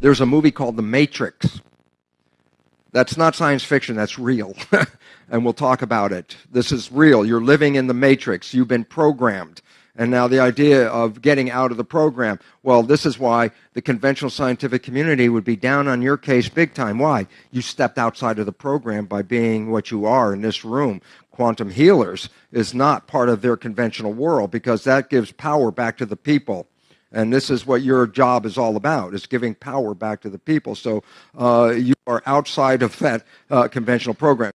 There's a movie called The Matrix. That's not science fiction, that's real. and we'll talk about it. This is real. You're living in the matrix. You've been programmed. And now the idea of getting out of the program. Well, this is why the conventional scientific community would be down on your case big time. Why? You stepped outside of the program by being what you are in this room. Quantum healers is not part of their conventional world because that gives power back to the people. And this is what your job is all about, is giving power back to the people. So uh, you are outside of that uh, conventional program.